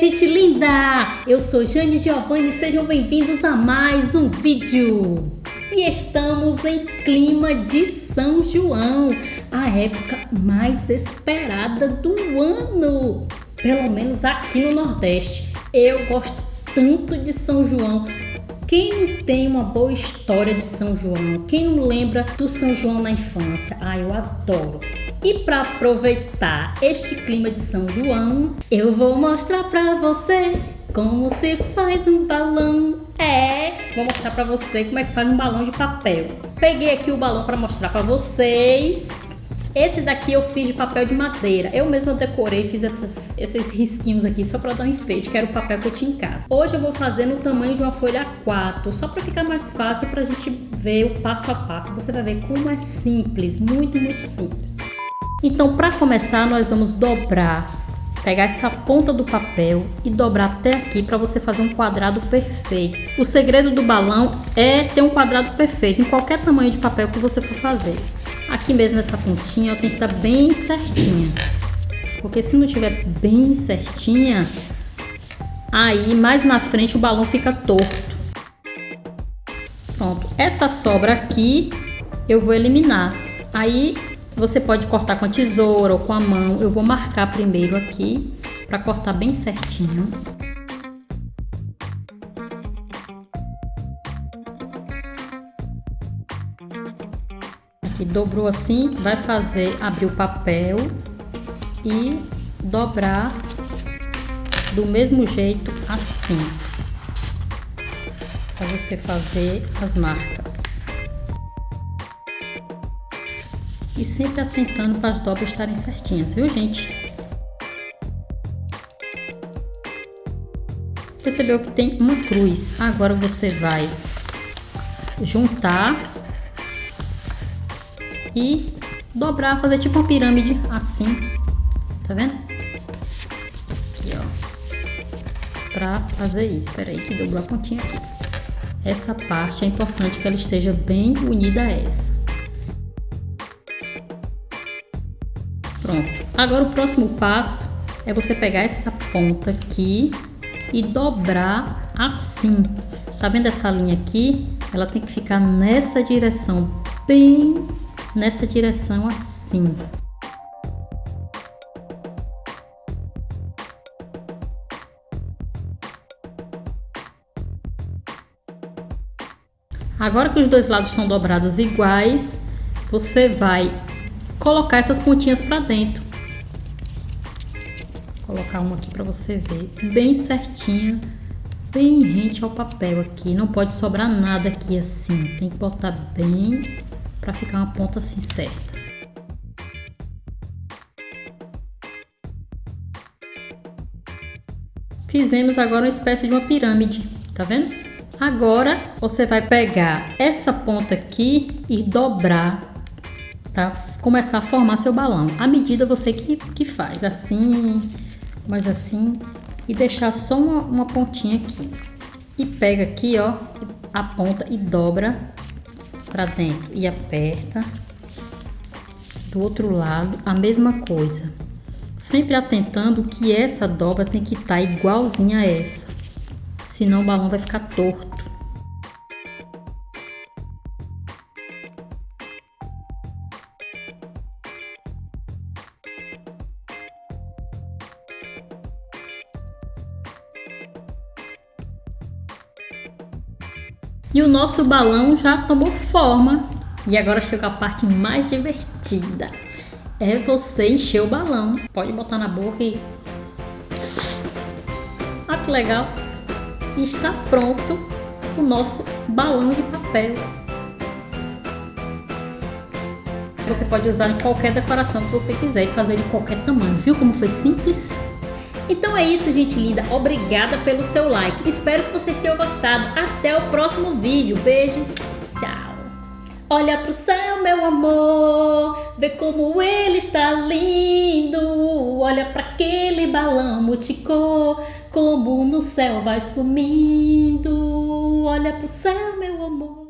gente linda! Eu sou Jane Giovanni e sejam bem-vindos a mais um vídeo. E estamos em clima de São João, a época mais esperada do ano. Pelo menos aqui no Nordeste. Eu gosto tanto de São João. Quem não tem uma boa história de São João? Quem não lembra do São João na infância? Ah, eu adoro. E para aproveitar este clima de São João, eu vou mostrar para você como se faz um balão. É, vou mostrar para você como é que faz um balão de papel. Peguei aqui o balão para mostrar para vocês. Esse daqui eu fiz de papel de madeira. Eu mesma decorei, fiz essas, esses risquinhos aqui só para dar um enfeite, que era o papel que eu tinha em casa. Hoje eu vou fazer no tamanho de uma folha 4, só para ficar mais fácil para a gente ver o passo a passo. Você vai ver como é simples, muito, muito simples. Então, para começar, nós vamos dobrar, pegar essa ponta do papel e dobrar até aqui para você fazer um quadrado perfeito. O segredo do balão é ter um quadrado perfeito em qualquer tamanho de papel que você for fazer. Aqui mesmo nessa pontinha tem que estar bem certinha, porque se não tiver bem certinha, aí mais na frente o balão fica torto. Pronto, essa sobra aqui eu vou eliminar. Aí você pode cortar com a tesoura ou com a mão. Eu vou marcar primeiro aqui para cortar bem certinho. Aqui dobrou assim, vai fazer abrir o papel e dobrar do mesmo jeito assim. Para você fazer as marcas. E sempre atentando para as dobras estarem certinhas, viu gente? Percebeu que tem uma cruz, agora você vai juntar e dobrar, fazer tipo uma pirâmide assim, tá vendo? Aqui ó, pra fazer isso, peraí que dobrou a pontinha aqui. Essa parte é importante que ela esteja bem unida a essa. Agora o próximo passo é você pegar essa ponta aqui e dobrar assim. Tá vendo essa linha aqui? Ela tem que ficar nessa direção, bem nessa direção assim. Agora que os dois lados estão dobrados iguais, você vai colocar essas pontinhas para dentro. Colocar uma aqui para você ver, bem certinha, bem rente ao papel aqui. Não pode sobrar nada aqui assim, tem que botar bem para ficar uma ponta assim certa. Fizemos agora uma espécie de uma pirâmide, tá vendo? Agora você vai pegar essa ponta aqui e dobrar para começar a formar seu balão. A medida você que, que faz, assim, mas assim, e deixar só uma, uma pontinha aqui. E pega aqui, ó, a ponta e dobra para dentro e aperta. Do outro lado, a mesma coisa. Sempre atentando que essa dobra tem que estar tá igualzinha a essa. Senão o balão vai ficar torto. E o nosso balão já tomou forma. E agora chega a parte mais divertida. É você encher o balão. Pode botar na boca e... Ah, que legal! Está pronto o nosso balão de papel. Você pode usar em qualquer decoração que você quiser e fazer de qualquer tamanho. Viu como foi simples? Então é isso, gente linda. Obrigada pelo seu like. Espero que vocês tenham gostado. Até o próximo vídeo. Beijo. Tchau. Olha pro céu, meu amor, vê como ele está lindo. Olha para aquele balão multicor, como no céu vai sumindo. Olha pro céu, meu amor.